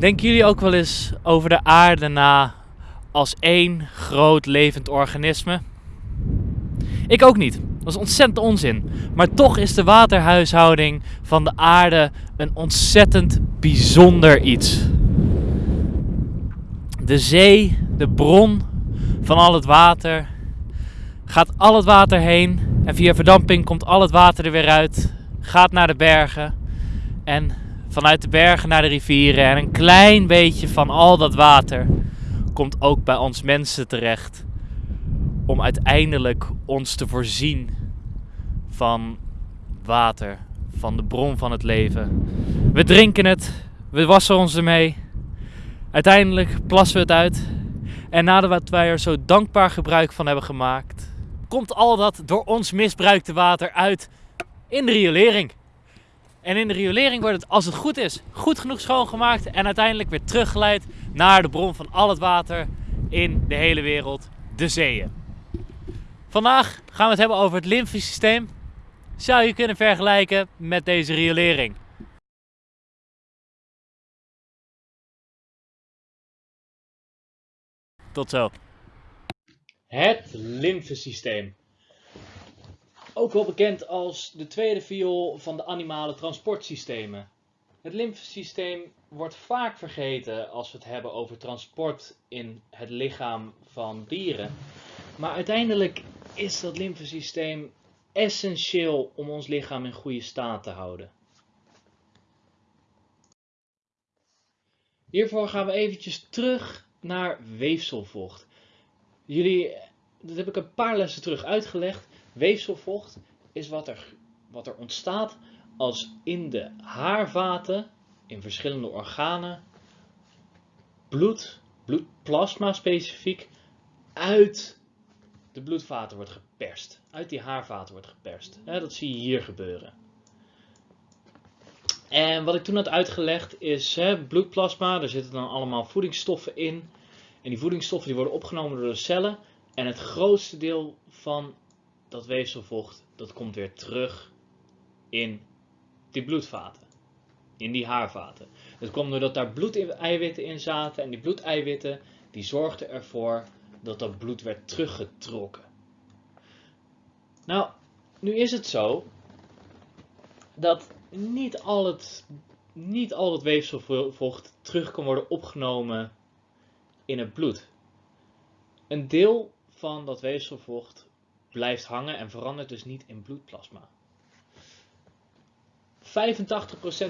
Denken jullie ook wel eens over de aarde na als één groot levend organisme? Ik ook niet. Dat is ontzettend onzin. Maar toch is de waterhuishouding van de aarde een ontzettend bijzonder iets. De zee, de bron van al het water, gaat al het water heen en via verdamping komt al het water er weer uit, gaat naar de bergen en vanuit de bergen naar de rivieren en een klein beetje van al dat water komt ook bij ons mensen terecht om uiteindelijk ons te voorzien van water, van de bron van het leven. We drinken het, we wassen ons ermee. Uiteindelijk plassen we het uit. En nadat wij er zo dankbaar gebruik van hebben gemaakt, komt al dat door ons misbruikte water uit in de riolering. En in de riolering wordt het, als het goed is, goed genoeg schoongemaakt en uiteindelijk weer teruggeleid naar de bron van al het water in de hele wereld, de zeeën. Vandaag gaan we het hebben over het lymfesysteem. Zou je kunnen vergelijken met deze riolering. Tot zo. Het lymfesysteem. Ook wel bekend als de tweede viool van de animale transportsystemen. Het lymfesysteem wordt vaak vergeten als we het hebben over transport in het lichaam van dieren. Maar uiteindelijk is dat lymfesysteem essentieel om ons lichaam in goede staat te houden. Hiervoor gaan we eventjes terug naar weefselvocht. Jullie, dat heb ik een paar lessen terug uitgelegd. Weefselvocht is wat er, wat er ontstaat als in de haarvaten, in verschillende organen, bloed, bloedplasma specifiek, uit de bloedvaten wordt geperst. Uit die haarvaten wordt geperst. dat zie je hier gebeuren. En wat ik toen had uitgelegd is bloedplasma, daar zitten dan allemaal voedingsstoffen in. En die voedingsstoffen die worden opgenomen door de cellen. En het grootste deel van dat weefselvocht, dat komt weer terug in die bloedvaten. In die haarvaten. Dat komt doordat daar bloedeiwitten in zaten. En die bloedeiwitten, die zorgden ervoor dat dat bloed werd teruggetrokken. Nou, nu is het zo dat niet al het, niet al het weefselvocht terug kan worden opgenomen in het bloed. Een deel van dat weefselvocht blijft hangen en verandert dus niet in bloedplasma. 85%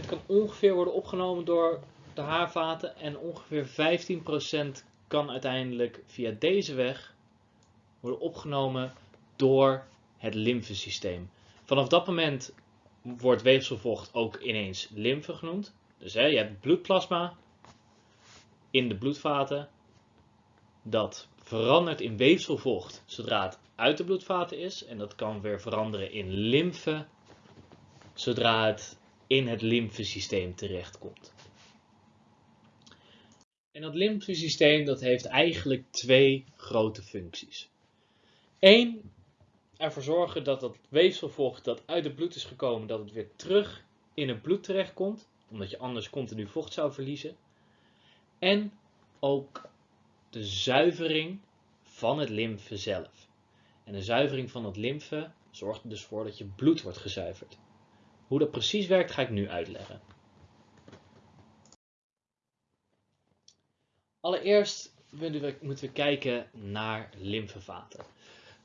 kan ongeveer worden opgenomen door de haarvaten en ongeveer 15% kan uiteindelijk via deze weg worden opgenomen door het lymfesysteem. Vanaf dat moment wordt weefselvocht ook ineens lymfe genoemd. Dus hè, je hebt bloedplasma in de bloedvaten. Dat verandert in weefselvocht zodra het uit de bloedvaten is. En dat kan weer veranderen in lymfe zodra het in het lymfesysteem terechtkomt. En dat lymfesysteem dat heeft eigenlijk twee grote functies. Eén, ervoor zorgen dat dat weefselvocht dat uit het bloed is gekomen, dat het weer terug in het bloed terechtkomt, omdat je anders continu vocht zou verliezen. En ook de zuivering van het lymfe zelf. En de zuivering van het lymfe zorgt er dus voor dat je bloed wordt gezuiverd. Hoe dat precies werkt ga ik nu uitleggen. Allereerst moeten we kijken naar lymfevaten.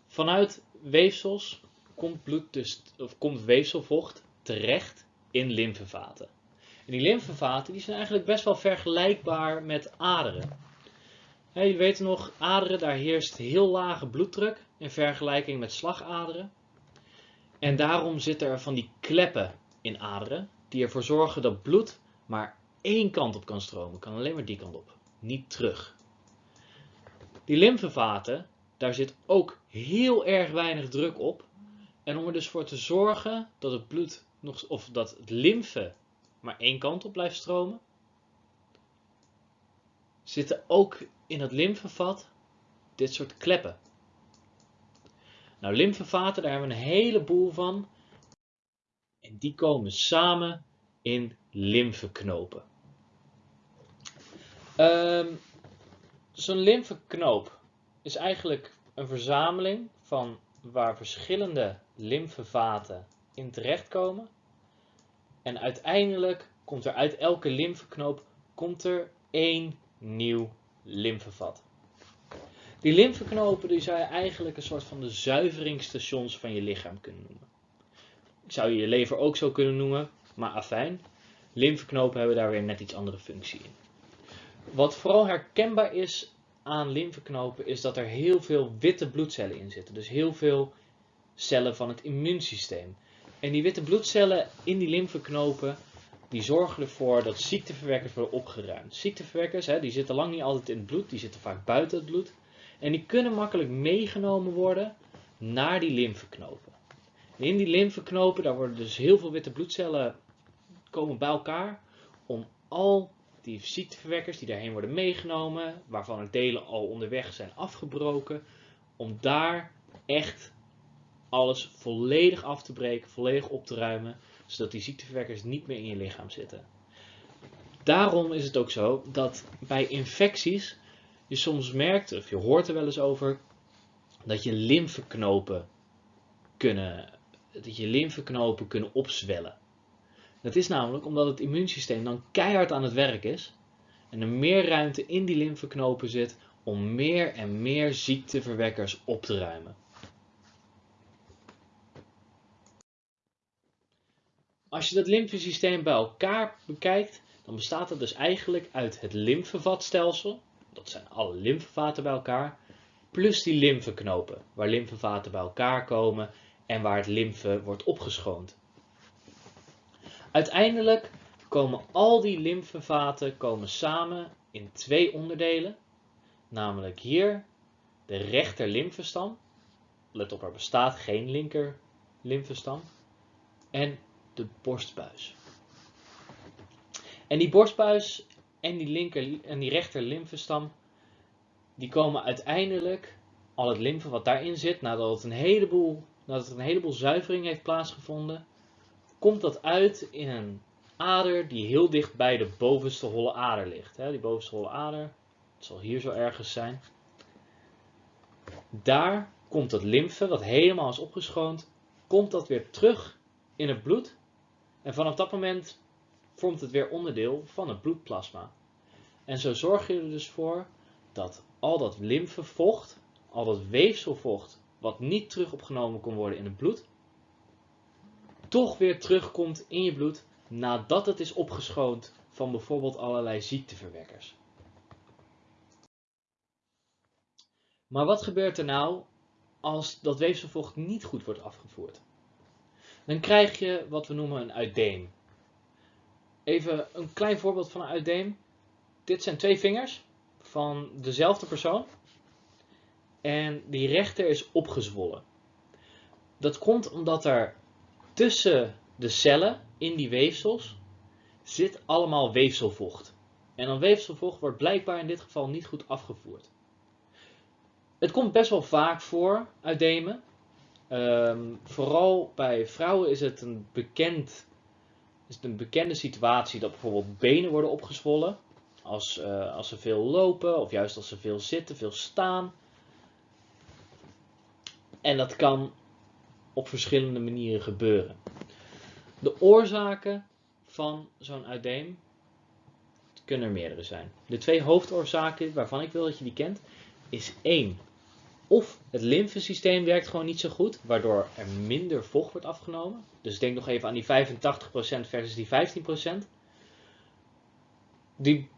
Vanuit weefsels komt, bloed dus, of komt weefselvocht terecht in lymfevaten. En die lymfevaten die zijn eigenlijk best wel vergelijkbaar met aderen. Je weet nog, aderen, daar heerst heel lage bloeddruk in vergelijking met slagaderen. En daarom zitten er van die kleppen in aderen, die ervoor zorgen dat bloed maar één kant op kan stromen, kan alleen maar die kant op niet terug. Die lymfevaten, daar zit ook heel erg weinig druk op. En om er dus voor te zorgen dat het bloed nog, of dat het lymfe maar één kant op blijft stromen, zitten ook in het lymfevat dit soort kleppen. Nou, lymfevaten, daar hebben we een heleboel van. En die komen samen in lymfeknopen. Ehm, Zo'n lymfeknoop is eigenlijk een verzameling van waar verschillende lymfevaten in terechtkomen. En uiteindelijk komt er uit elke lymfeknoop komt er één nieuw lymfevat. Die lymfeknopen die zou je eigenlijk een soort van de zuiveringsstations van je lichaam kunnen noemen. Ik zou je je lever ook zo kunnen noemen, maar afijn. Lymfeknopen hebben daar weer net iets andere functie in. Wat vooral herkenbaar is aan lymfeknopen is dat er heel veel witte bloedcellen in zitten. Dus heel veel cellen van het immuunsysteem. En die witte bloedcellen in die lymfeknopen die zorgen ervoor dat ziekteverwekkers worden opgeruimd. Ziekteverwekkers hè, die zitten lang niet altijd in het bloed, die zitten vaak buiten het bloed. En die kunnen makkelijk meegenomen worden naar die lymfeknopen. in die lymfeknopen, daar worden dus heel veel witte bloedcellen komen bij elkaar om al die ziekteverwekkers die daarheen worden meegenomen, waarvan er delen al onderweg zijn afgebroken, om daar echt alles volledig af te breken, volledig op te ruimen, zodat die ziekteverwekkers niet meer in je lichaam zitten. Daarom is het ook zo dat bij infecties je soms merkt, of je hoort er wel eens over, dat je lymfeknopen kunnen, dat je lymfeknopen kunnen opzwellen. Dat is namelijk omdat het immuunsysteem dan keihard aan het werk is en er meer ruimte in die lymfeknopen zit om meer en meer ziekteverwekkers op te ruimen. Als je dat lymfesysteem bij elkaar bekijkt, dan bestaat het dus eigenlijk uit het lymfevatstelsel, dat zijn alle lymfevaten bij elkaar, plus die lymfeknopen, waar lymfevaten bij elkaar komen en waar het lymfe wordt opgeschoond. Uiteindelijk komen al die lymfevaten komen samen in twee onderdelen, namelijk hier de rechter lymfestam, let op er bestaat geen linker lymfestam, en de borstbuis. En die borstbuis en die, linker, en die rechter lymfestam, die komen uiteindelijk, al het lymfe wat daarin zit, nadat, het een heleboel, nadat er een heleboel zuivering heeft plaatsgevonden, komt dat uit in een ader die heel dicht bij de bovenste holle ader ligt. Die bovenste holle ader, het zal hier zo ergens zijn. Daar komt dat lymfe, wat helemaal is opgeschoond, komt dat weer terug in het bloed. En vanaf dat moment vormt het weer onderdeel van het bloedplasma. En zo zorg je er dus voor dat al dat lymfevocht, al dat weefselvocht, wat niet terug opgenomen kon worden in het bloed, toch weer terugkomt in je bloed nadat het is opgeschoond van bijvoorbeeld allerlei ziekteverwekkers. Maar wat gebeurt er nou als dat weefselvocht niet goed wordt afgevoerd? Dan krijg je wat we noemen een uitdeem. Even een klein voorbeeld van een uitdeem. Dit zijn twee vingers van dezelfde persoon. En die rechter is opgezwollen. Dat komt omdat er tussen de cellen in die weefsels zit allemaal weefselvocht. En dan weefselvocht wordt blijkbaar in dit geval niet goed afgevoerd. Het komt best wel vaak voor uit Ehm, vooral bij vrouwen is het, een bekend, is een bekende situatie dat bijvoorbeeld benen worden opgezwollen. Als, uh, als ze veel lopen of juist als ze veel zitten, veel staan. En dat kan op verschillende manieren gebeuren. De oorzaken van zo'n uiteem kunnen er meerdere zijn. De twee hoofdoorzaken waarvan ik wil dat je die kent, is één. Of het lymfesysteem werkt gewoon niet zo goed, waardoor er minder vocht wordt afgenomen. Dus denk nog even aan die 85% versus die 15%. Die,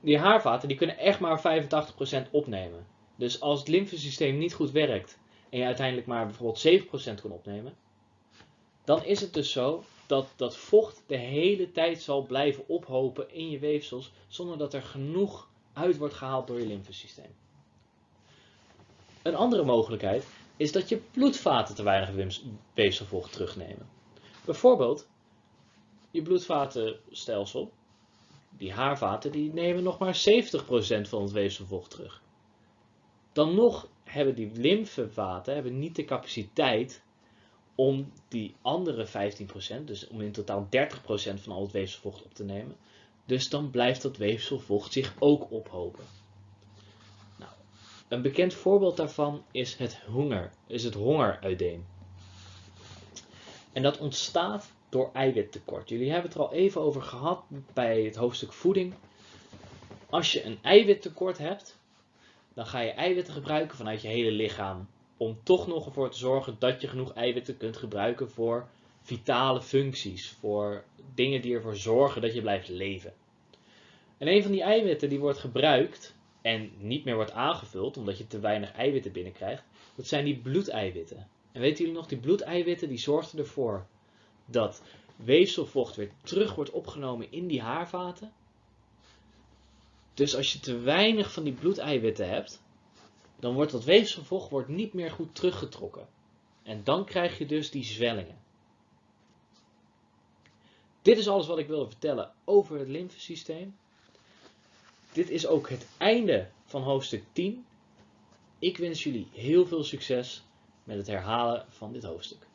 die haarvaten die kunnen echt maar 85% opnemen. Dus als het lymfesysteem niet goed werkt en je uiteindelijk maar bijvoorbeeld 7% kan opnemen, dan is het dus zo dat dat vocht de hele tijd zal blijven ophopen in je weefsels zonder dat er genoeg uit wordt gehaald door je lymfesysteem. Een andere mogelijkheid is dat je bloedvaten te weinig weefselvocht terugnemen. Bijvoorbeeld, je bloedvatenstelsel, die haarvaten, die nemen nog maar 70% van het weefselvocht terug. Dan nog hebben die lymfevaten hebben niet de capaciteit om die andere 15%, dus om in totaal 30% van al het weefselvocht op te nemen, Dus dan blijft dat weefselvocht zich ook ophopen. Een bekend voorbeeld daarvan is het honger, is het hongeruideem. En dat ontstaat door eiwittekort. Jullie hebben het er al even over gehad bij het hoofdstuk voeding. Als je een eiwittekort hebt, dan ga je eiwitten gebruiken vanuit je hele lichaam. Om toch nog ervoor te zorgen dat je genoeg eiwitten kunt gebruiken voor vitale functies. Voor dingen die ervoor zorgen dat je blijft leven. En een van die eiwitten die wordt gebruikt en niet meer wordt aangevuld omdat je te weinig eiwitten binnenkrijgt, dat zijn die bloedeiwitten. En weten jullie nog, die bloedeiwitten die zorgden ervoor dat weefselvocht weer terug wordt opgenomen in die haarvaten. Dus als je te weinig van die bloedeiwitten hebt, dan wordt dat weefselvocht niet meer goed teruggetrokken. En dan krijg je dus die zwellingen. Dit is alles wat ik wilde vertellen over het lymfesysteem. Dit is ook het einde van hoofdstuk 10. Ik wens jullie heel veel succes met het herhalen van dit hoofdstuk.